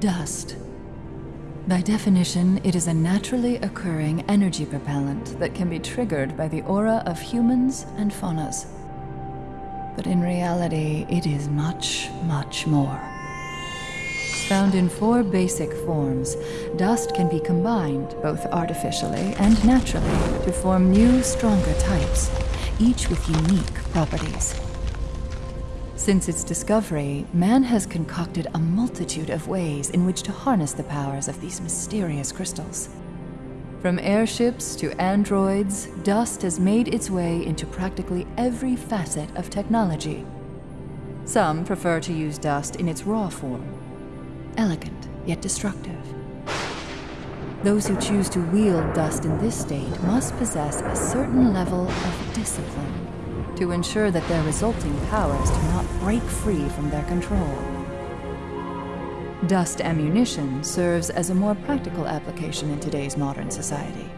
Dust. By definition, it is a naturally occurring energy propellant that can be triggered by the aura of humans and Faunus. But in reality, it is much, much more. Found in four basic forms, dust can be combined, both artificially and naturally, to form new, stronger types, each with unique properties. Since its discovery, man has concocted a multitude of ways in which to harness the powers of these mysterious crystals. From airships to androids, dust has made its way into practically every facet of technology. Some prefer to use dust in its raw form, elegant yet destructive. Those who choose to wield dust in this state must possess a certain level of discipline to ensure that their resulting powers do not break free from their control. Dust ammunition serves as a more practical application in today's modern society.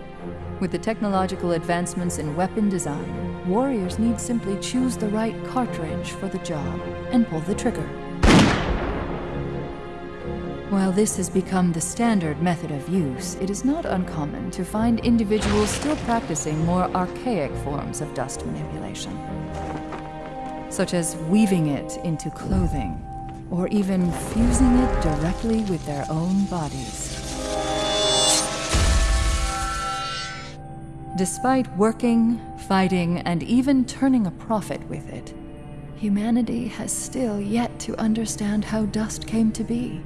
With the technological advancements in weapon design, warriors need simply choose the right cartridge for the job and pull the trigger. While this has become the standard method of use, it is not uncommon to find individuals still practicing more archaic forms of dust manipulation, such as weaving it into clothing, or even fusing it directly with their own bodies. Despite working, fighting, and even turning a profit with it, humanity has still yet to understand how dust came to be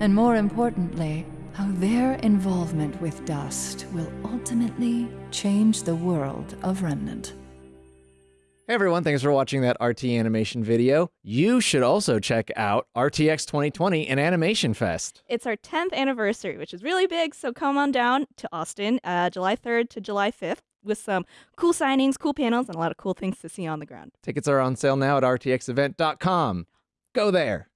and more importantly, how their involvement with dust will ultimately change the world of Remnant. Hey everyone, thanks for watching that RT animation video. You should also check out RTX 2020 and Animation Fest. It's our 10th anniversary, which is really big, so come on down to Austin, uh, July 3rd to July 5th, with some cool signings, cool panels, and a lot of cool things to see on the ground. Tickets are on sale now at rtxevent.com. Go there.